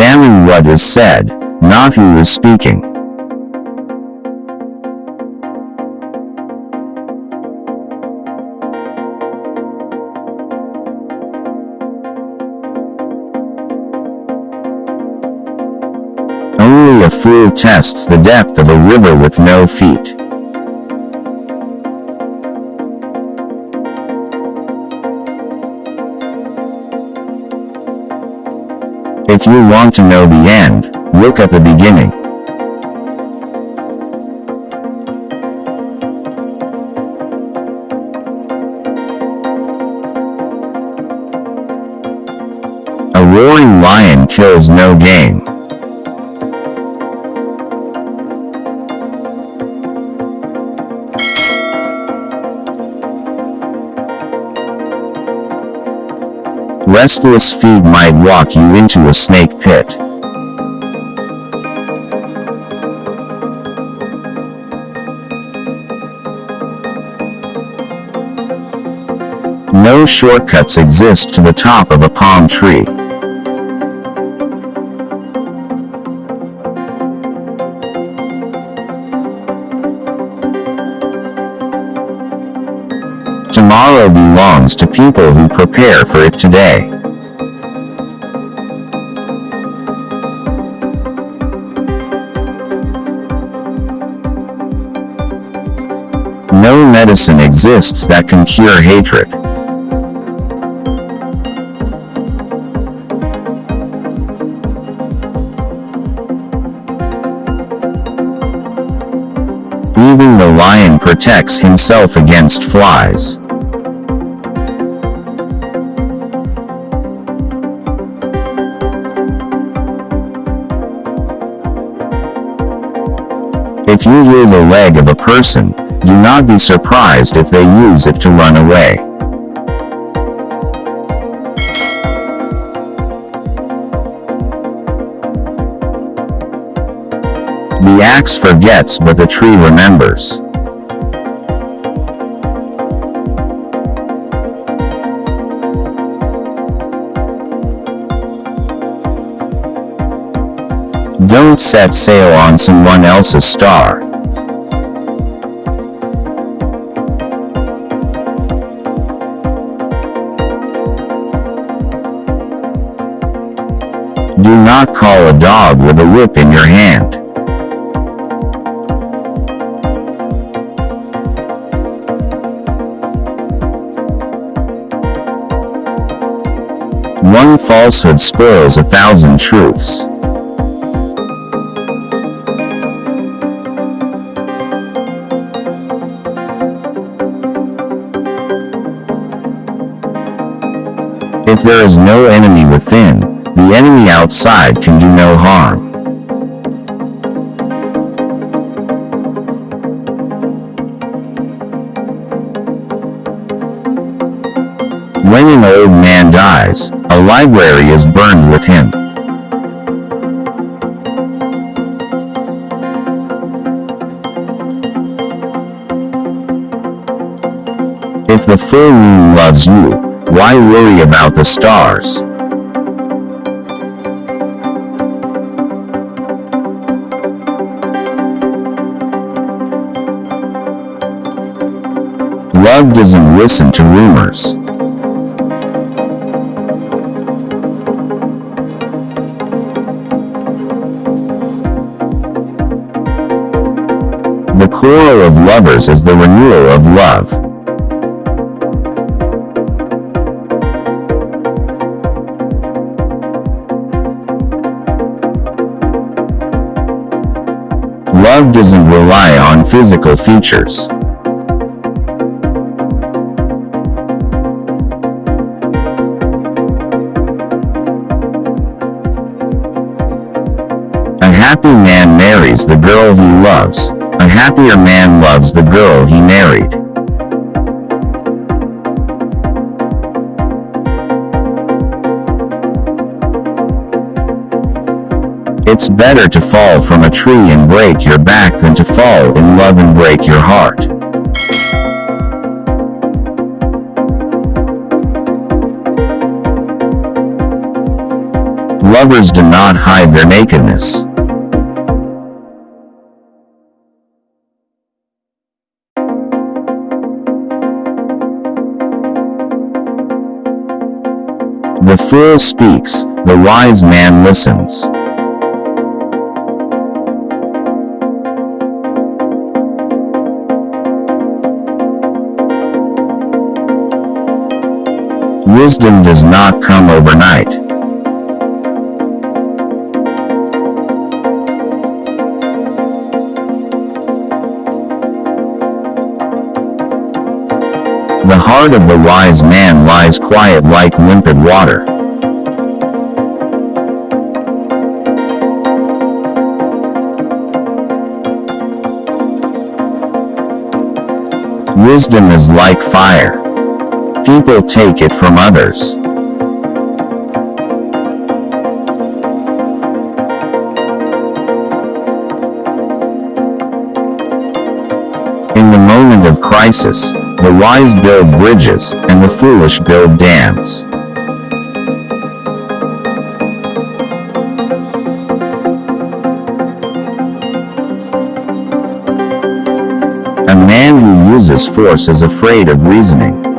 Examine what is said, not who is speaking. Only a fool tests the depth of a river with no feet. If you want to know the end, look at the beginning. A roaring lion kills no game. Restless feet might walk you into a snake pit. No shortcuts exist to the top of a palm tree. Tomorrow belongs to people who prepare for it today. No medicine exists that can cure hatred. Even the lion protects himself against flies. If you hear the leg of a person, do not be surprised if they use it to run away. The axe forgets but the tree remembers. Don't set sail on someone else's star. Do not call a dog with a whip in your hand. One falsehood spoils a thousand truths. If there is no enemy within, the enemy outside can do no harm. When an old man dies, a library is burned with him. If the full moon loves you, why worry about the stars? Love doesn't listen to rumors. The quarrel of lovers is the renewal of love. Love doesn't rely on physical features. A happy man marries the girl he loves. A happier man loves the girl he married. It's better to fall from a tree and break your back than to fall in love and break your heart. Lovers do not hide their nakedness. The fool speaks, the wise man listens. Wisdom does not come overnight. The heart of the wise man lies quiet like limpid water. Wisdom is like fire. People take it from others. In the moment of crisis, the wise build bridges, and the foolish build dams. A man who uses force is afraid of reasoning.